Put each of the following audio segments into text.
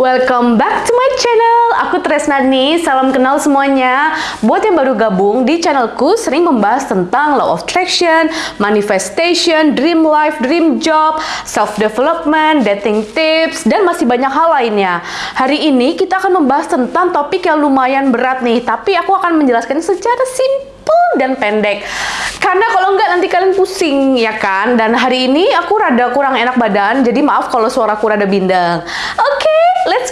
Welcome back to my channel. Aku Tresna nih, salam kenal semuanya. Buat yang baru gabung di channelku sering membahas tentang law of attraction, manifestation, dream life, dream job, self development, dating tips dan masih banyak hal lainnya. Hari ini kita akan membahas tentang topik yang lumayan berat nih, tapi aku akan menjelaskan secara simple dan pendek. Karena kalau enggak nanti kalian pusing ya kan. Dan hari ini aku rada kurang enak badan, jadi maaf kalau suaraku rada bindeng. Oke, let's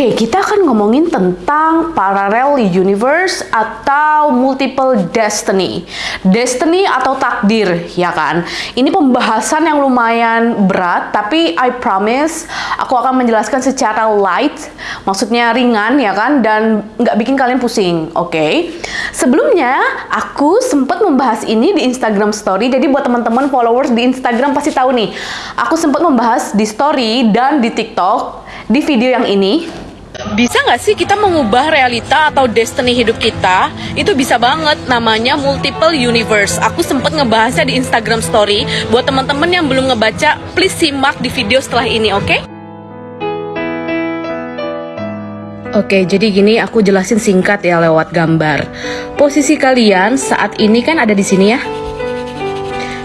Oke, okay, kita akan ngomongin tentang parallel universe atau multiple destiny. Destiny atau takdir, ya kan? Ini pembahasan yang lumayan berat, tapi I promise aku akan menjelaskan secara light, maksudnya ringan, ya kan? Dan nggak bikin kalian pusing, oke? Okay? Sebelumnya, aku sempat membahas ini di Instagram Story, jadi buat teman-teman followers di Instagram pasti tahu nih. Aku sempat membahas di Story dan di TikTok di video yang ini bisa nggak sih kita mengubah realita atau destiny hidup kita? Itu bisa banget, namanya multiple universe. Aku sempet ngebahasnya di Instagram story. Buat teman-teman yang belum ngebaca, please simak di video setelah ini, oke? Okay? Oke, jadi gini aku jelasin singkat ya lewat gambar. Posisi kalian saat ini kan ada di sini ya.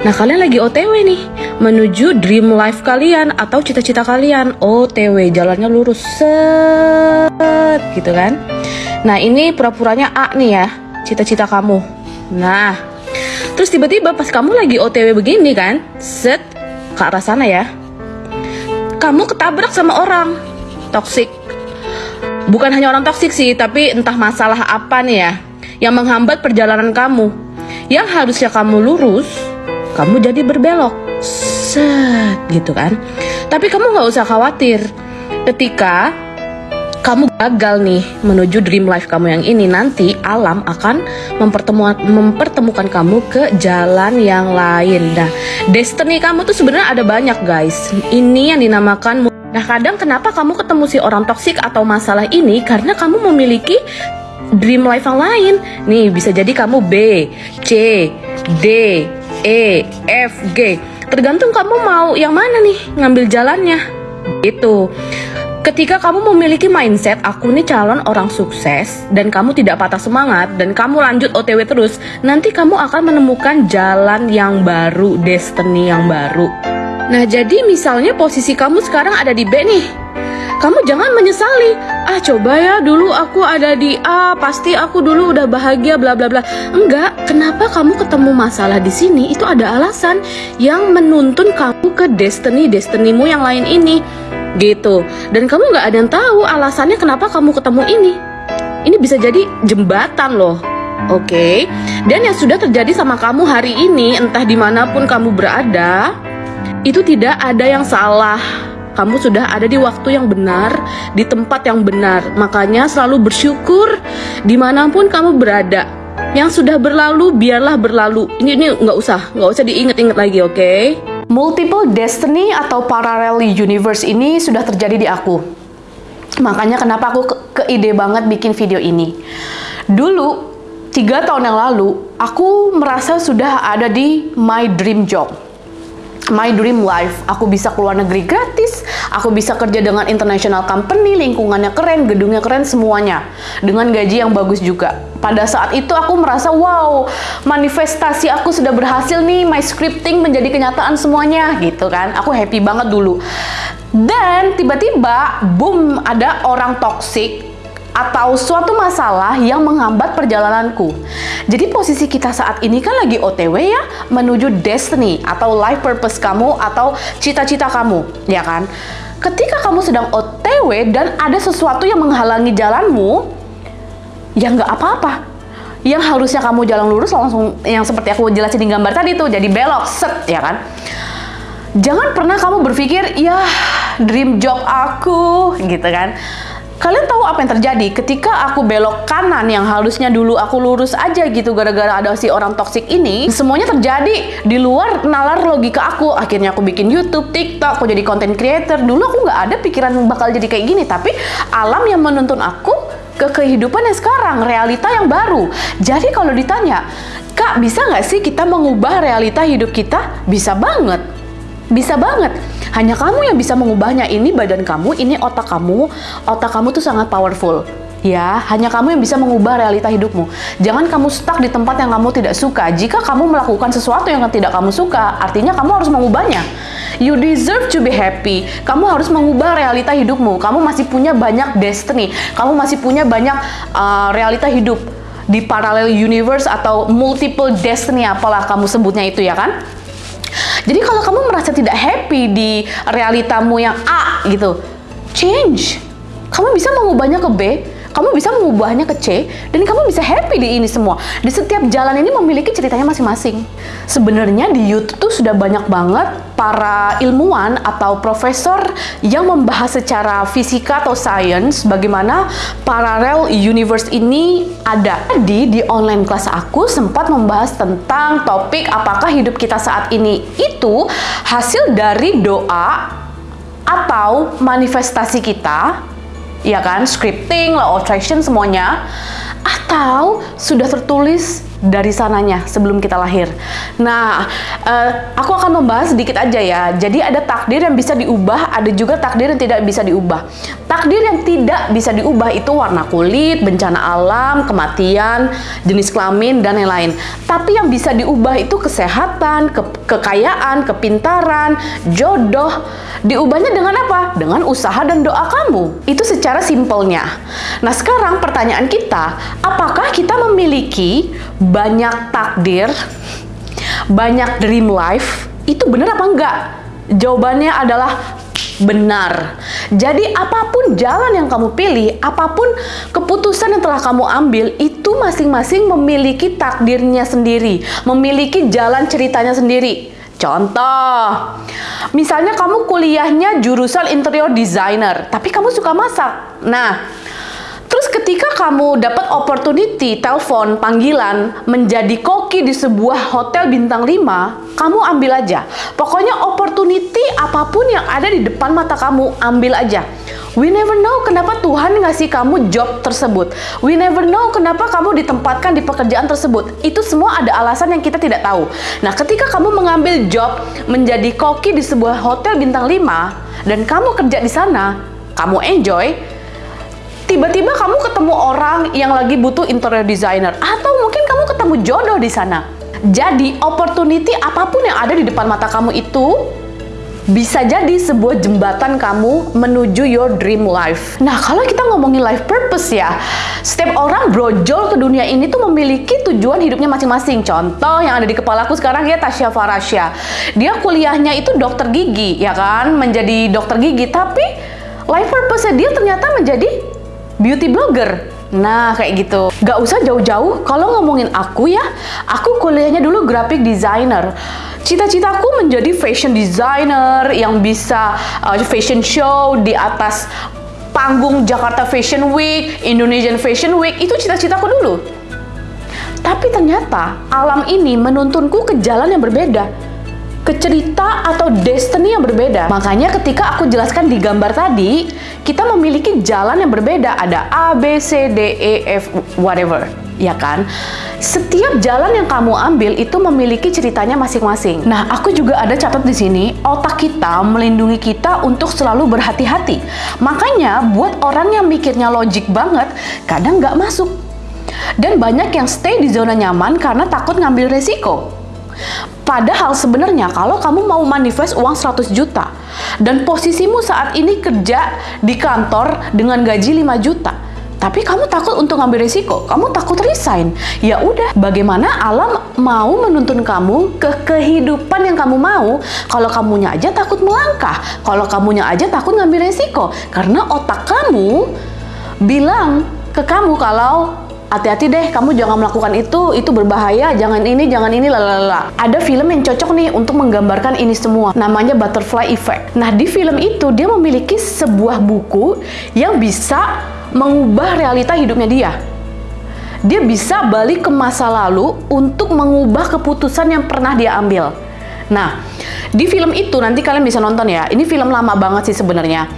Nah, kalian lagi OTW nih menuju dream life kalian atau cita-cita kalian. OTW, jalannya lurus set gitu kan. Nah, ini pura-puranya A nih ya, cita-cita kamu. Nah, terus tiba-tiba pas kamu lagi OTW begini kan, set ke arah sana ya. Kamu ketabrak sama orang toksik. Bukan hanya orang toksik sih, tapi entah masalah apa nih ya yang menghambat perjalanan kamu. Yang harusnya kamu lurus, kamu jadi berbelok set gitu kan tapi kamu nggak usah khawatir ketika kamu gagal nih menuju dream life kamu yang ini nanti alam akan mempertemukan mempertemukan kamu ke jalan yang lain. Nah, destiny kamu tuh sebenarnya ada banyak guys. Ini yang dinamakan Nah, kadang kenapa kamu ketemu si orang toksik atau masalah ini karena kamu memiliki dream life yang lain. Nih, bisa jadi kamu B, C, D, E, F, G Tergantung kamu mau yang mana nih ngambil jalannya. Itu. Ketika kamu memiliki mindset aku nih calon orang sukses dan kamu tidak patah semangat dan kamu lanjut OTW terus, nanti kamu akan menemukan jalan yang baru, destiny yang baru. Nah, jadi misalnya posisi kamu sekarang ada di B nih kamu jangan menyesali. Ah, coba ya dulu aku ada di A, pasti aku dulu udah bahagia bla bla bla. Enggak, kenapa kamu ketemu masalah di sini? Itu ada alasan yang menuntun kamu ke destiny destinimu yang lain ini. Gitu. Dan kamu nggak ada yang tahu alasannya kenapa kamu ketemu ini. Ini bisa jadi jembatan loh. Oke, okay? dan yang sudah terjadi sama kamu hari ini, entah di mana pun kamu berada, itu tidak ada yang salah kamu sudah ada di waktu yang benar, di tempat yang benar. Makanya selalu bersyukur di mana pun kamu berada. Yang sudah berlalu, biarlah berlalu. Ini ini nggak usah, nggak usah diinget-inget lagi, oke? Okay? Multiple destiny atau parallel universe ini sudah terjadi di aku. Makanya kenapa aku ke, ide banget bikin video ini. Dulu, tiga tahun yang lalu, aku merasa sudah ada di my dream job my dream life. Aku bisa keluar negeri gratis, aku bisa kerja dengan international company, lingkungannya keren, gedungnya keren, semuanya. Dengan gaji yang bagus juga. Pada saat itu aku merasa, wow, manifestasi aku sudah berhasil nih, my scripting menjadi kenyataan semuanya, gitu kan. Aku happy banget dulu. Dan tiba-tiba, boom, ada orang toxic atau suatu masalah yang menghambat perjalananku. Jadi posisi kita saat ini kan lagi OTW ya, menuju destiny atau life purpose kamu atau cita-cita kamu, ya kan? Ketika kamu sedang OTW dan ada sesuatu yang menghalangi jalanmu, ya nggak apa-apa. Yang harusnya kamu jalan lurus langsung yang seperti aku jelasin di gambar tadi tuh, jadi belok, set, ya kan? Jangan pernah kamu berpikir, ya dream job aku, gitu kan? Kalian tahu apa yang terjadi ketika aku belok kanan yang harusnya dulu aku lurus aja gitu gara-gara ada si orang toksik ini semuanya terjadi di luar nalar logika aku akhirnya aku bikin YouTube, TikTok, aku jadi content creator dulu aku nggak ada pikiran bakal jadi kayak gini tapi alam yang menuntun aku ke kehidupan yang sekarang, realita yang baru. Jadi kalau ditanya, Kak, bisa nggak sih kita mengubah realita hidup kita? Bisa banget. Bisa banget. Hanya kamu yang bisa mengubahnya. Ini badan kamu, ini otak kamu. Otak kamu tuh sangat powerful. Ya, hanya kamu yang bisa mengubah realita hidupmu. Jangan kamu stuck di tempat yang kamu tidak suka. Jika kamu melakukan sesuatu yang tidak kamu suka, artinya kamu harus mengubahnya. You deserve to be happy. Kamu harus mengubah realita hidupmu. Kamu masih punya banyak destiny. Kamu masih punya banyak uh, realita hidup di parallel universe atau multiple destiny apalah kamu sebutnya itu ya kan? Jadi kalau kamu merasa tidak happy di realitamu yang A gitu, change. Kamu bisa mengubahnya ke B, kamu bisa mengubahnya ke C dan kamu bisa happy di ini semua. Di setiap jalan ini memiliki ceritanya masing-masing. Sebenarnya di YouTube tuh sudah banyak banget para ilmuwan atau profesor yang membahas secara fisika atau science bagaimana parallel universe ini ada. Jadi di online kelas aku sempat membahas tentang topik apakah hidup kita saat ini itu hasil dari doa atau manifestasi kita ya kan, scripting, law of attraction semuanya, atau sudah tertulis dari sananya sebelum kita lahir. Nah, uh, aku akan membahas sedikit aja ya. Jadi ada takdir yang bisa diubah, ada juga takdir yang tidak bisa diubah. Takdir yang tidak bisa diubah itu warna kulit, bencana alam, kematian, jenis kelamin dan lain-lain. Tapi yang bisa diubah itu kesehatan, ke kekayaan, kepintaran, jodoh. Diubahnya dengan apa? Dengan usaha dan doa kamu. Itu secara simpelnya. Nah, sekarang pertanyaan kita, apakah kita memiliki banyak takdir, banyak dream life, itu benar apa enggak? Jawabannya adalah benar. Jadi apa pun jalan yang kamu pilih, apa pun keputusan yang telah kamu ambil, itu masing-masing memiliki takdirnya sendiri, memiliki jalan ceritanya sendiri. Contoh, misalnya kamu kuliahnya jurusan interior designer, tapi kamu suka masak. Nah, ketika kamu dapat opportunity, telepon, panggilan, menjadi koki di sebuah hotel bintang 5, kamu ambil aja. Pokoknya opportunity apa pun yang ada di depan mata kamu, ambil aja. We never know kenapa Tuhan ngasih kamu job tersebut. We never know kenapa kamu ditempatkan di pekerjaan tersebut. Itu semua ada alasan yang kita tidak tahu. Nah, ketika kamu mengambil job menjadi koki di sebuah hotel bintang 5 dan kamu kerja di sana, kamu enjoy, tiba-tiba kamu ketemu orang yang lagi butuh interior designer atau mungkin kamu ketemu jodoh di sana. Jadi, opportunity apa pun yang ada di depan mata kamu itu bisa jadi sebuah jembatan kamu menuju your dream life. Nah, kalau kita ngomongin life purpose ya, setiap orang brojol ke dunia ini tuh memiliki tujuan hidupnya masing-masing. Contoh yang ada di kepalaku sekarang ya Tasya Farasya. Dia kuliahnya itu dokter gigi, ya kan? Menjadi dokter gigi, tapi life purpose dia ternyata menjadi beauty blogger. Nah, kayak gitu. Gak usah jauh-jauh, kalau ngomongin aku ya, aku kuliahnya dulu graphic designer. Cita-citaku menjadi fashion designer yang bisa uh, fashion show di atas panggung Jakarta Fashion Week, Indonesian Fashion Week, itu cita-citaku dulu. Tapi ternyata alam ini menuntunku ke jalan yang berbeda ke cerita atau destiny yang berbeda. Makanya ketika aku jelaskan di gambar tadi, kita memiliki jalan yang berbeda. Ada A, B, C, D, E, F, whatever. Ya kan? Setiap jalan yang kamu ambil itu memiliki ceritanya masing-masing. Nah, aku juga ada catat di sini, otak kita melindungi kita untuk selalu berhati-hati. Makanya, buat orang yang mikirnya logik banget, kadang nggak masuk. Dan banyak yang stay di zona nyaman karena takut ngambil resiko. Padahal sebenarnya kalau kamu mau manifest uang 100 juta dan posisimu saat ini kerja di kantor dengan gaji 5 juta, tapi kamu takut untuk ngambil risiko, kamu takut resign. Ya udah, bagaimana alam mau menuntun kamu ke kehidupan yang kamu mau kalau kamunya aja takut melangkah, kalau kamunya aja takut ngambil risiko karena otak kamu bilang ke kamu kalau hati-hati deh kamu jangan melakukan itu itu berbahaya jangan ini jangan ini lalala ada film yang cocok nih untuk menggambarkan ini semua namanya butterfly effect. Nah di film itu dia memiliki sebuah buku yang bisa mengubah realita hidupnya dia. Dia bisa balik ke masa lalu untuk mengubah keputusan yang pernah dia ambil. Nah di film itu nanti kalian bisa nonton ya ini film lama banget sih sebenarnya.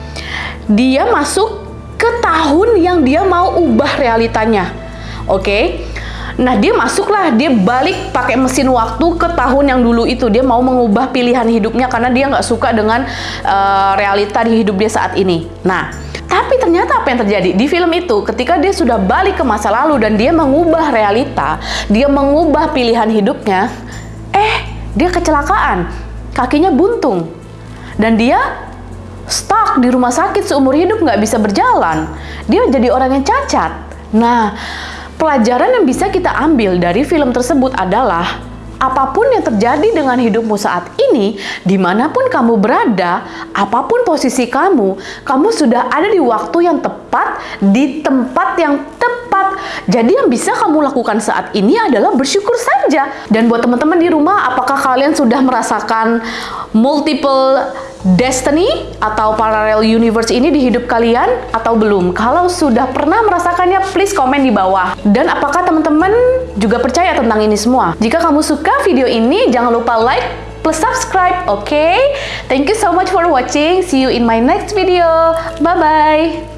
Dia masuk ke tahun yang dia mau ubah realitanya. Oke. Nah, dia masuklah, dia balik pakai mesin waktu ke tahun yang dulu itu. Dia mau mengubah pilihan hidupnya karena dia nggak suka dengan uh, realita di hidup dia saat ini. Nah, tapi ternyata apa yang terjadi di film itu ketika dia sudah balik ke masa lalu dan dia mengubah realita, dia mengubah pilihan hidupnya, eh dia kecelakaan, kakinya buntung. Dan dia stuck di rumah sakit seumur hidup nggak bisa berjalan. Dia jadi orang yang cacat. Nah, Pelajaran yang bisa kita ambil dari film tersebut adalah apa pun yang terjadi dengan hidupmu saat ini, di mana pun kamu berada, apa pun posisi kamu, kamu sudah ada di waktu yang tepat, di tempat yang tepat. Jadi yang bisa kamu lakukan saat ini adalah bersyukur saja. Dan buat teman-teman di rumah, apakah kalian sudah merasakan multiple destiny atau parallel universe ini di hidup kalian atau belum? Kalau sudah pernah merasakannya, please komen di bawah. Dan apakah teman-teman juga percaya tentang ini semua? Jika kamu suka video ini, jangan lupa like plus subscribe, oke? Okay? Thank you so much for watching. See you in my next video. Bye-bye.